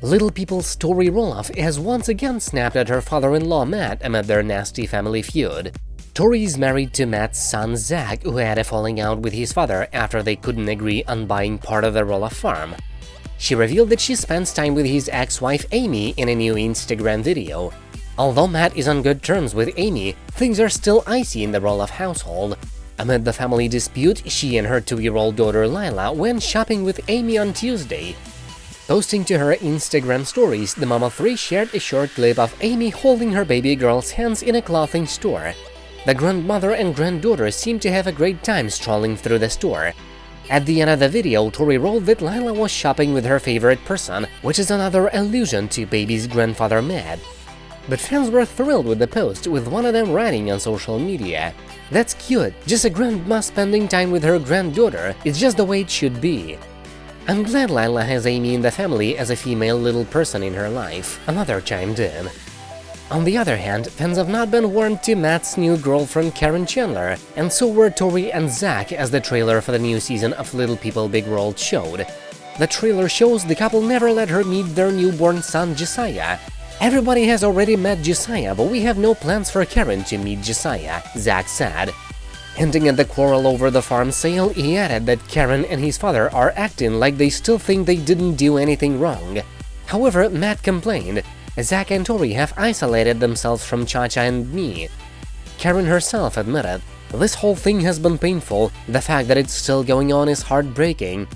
Little People's Tori Roloff has once again snapped at her father-in-law Matt amid their nasty family feud. Tori is married to Matt's son Zach, who had a falling out with his father after they couldn't agree on buying part of the Roloff farm. She revealed that she spends time with his ex-wife Amy in a new Instagram video. Although Matt is on good terms with Amy, things are still icy in the Roloff household. Amid the family dispute, she and her two-year-old daughter Lilah went shopping with Amy on Tuesday, Posting to her Instagram stories, the mama 3 shared a short clip of Amy holding her baby girl's hands in a clothing store. The grandmother and granddaughter seemed to have a great time strolling through the store. At the end of the video, Tori wrote that Lilah was shopping with her favorite person, which is another allusion to baby's grandfather Matt. But fans were thrilled with the post, with one of them writing on social media. That's cute, just a grandma spending time with her granddaughter, it's just the way it should be. I'm glad Lilah has Amy in the family as a female little person in her life, another chimed in. On the other hand, fans have not been warned to Matt's new girlfriend Caryn Chandler, and so were Tori and Zach as the trailer for the new season of Little People Big World showed. The trailer shows the couple never let her meet their newborn son Josiah. Everybody has already met Josiah, but we have no plans for Caryn to meet Josiah, Zach said. Hinting at the quarrel over the farm sale, he added that Caryn and his father are acting like they still think they didn't do anything wrong. However, Matt complained, Zach and Tori have isolated themselves from Cha-Cha and me. Caryn herself admitted, this whole thing has been painful, the fact that it's still going on is heartbreaking.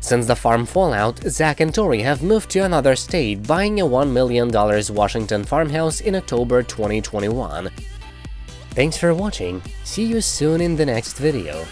Since the farm fallout, Zach and Tori have moved to another state, buying a $1 million Washington farmhouse in October 2021. Thanks for watching, see you soon in the next video.